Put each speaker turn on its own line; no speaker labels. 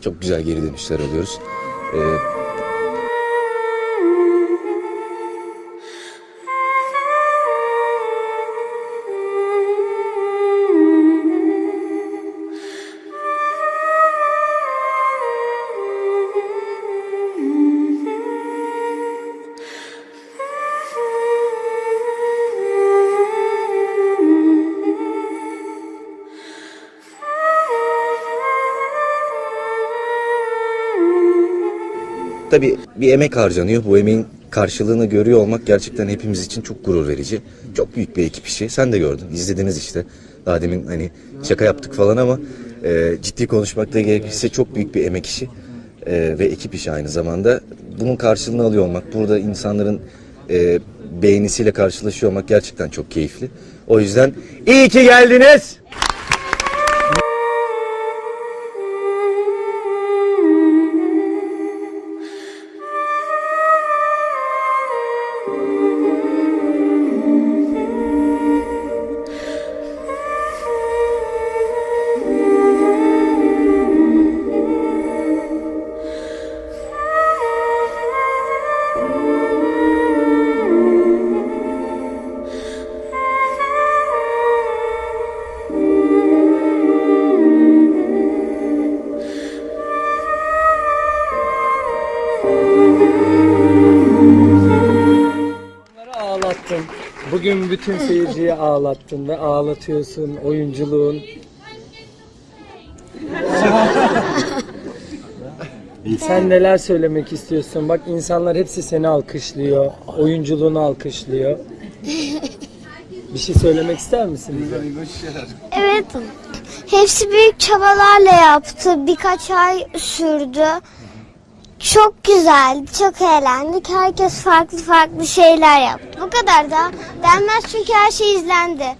çok güzel geri dönüşler alıyoruz. Ee, Tabii bir emek harcanıyor. Bu emeğin karşılığını görüyor olmak gerçekten hepimiz için çok gurur verici. Çok büyük bir ekip işi. Sen de gördün, izlediniz işte. Daha demin hani şaka yaptık falan ama e, ciddi konuşmakta gerekirse çok büyük bir emek işi e, ve ekip işi aynı zamanda. Bunun karşılığını alıyor olmak, burada insanların e, beğenisiyle karşılaşıyor olmak gerçekten çok keyifli. O yüzden iyi ki geldiniz.
Onları ağlattın. Bugün bütün seyirciyi ağlattın ve ağlatıyorsun oyunculuğun. Sen neler söylemek istiyorsun? Bak insanlar hepsi seni alkışlıyor. Oyunculuğunu alkışlıyor. Bir şey söylemek ister misin bize?
Evet. Hepsi büyük çabalarla yaptı. Birkaç ay sürdü. Çok güzeldi, çok eğlendik. Herkes farklı farklı şeyler yaptı. Bu kadar da denmez çünkü her şey izlendi.